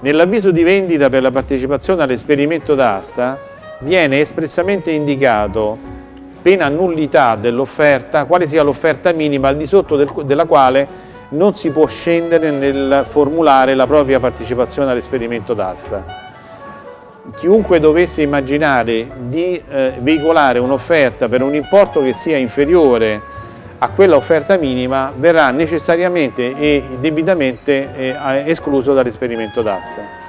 Nell'avviso di vendita per la partecipazione all'esperimento d'asta viene espressamente indicato, pena nullità dell'offerta, quale sia l'offerta minima al di sotto del, della quale non si può scendere nel formulare la propria partecipazione all'esperimento d'asta. Chiunque dovesse immaginare di eh, veicolare un'offerta per un importo che sia inferiore a quella offerta minima verrà necessariamente e debitamente eh, escluso dall'esperimento d'asta.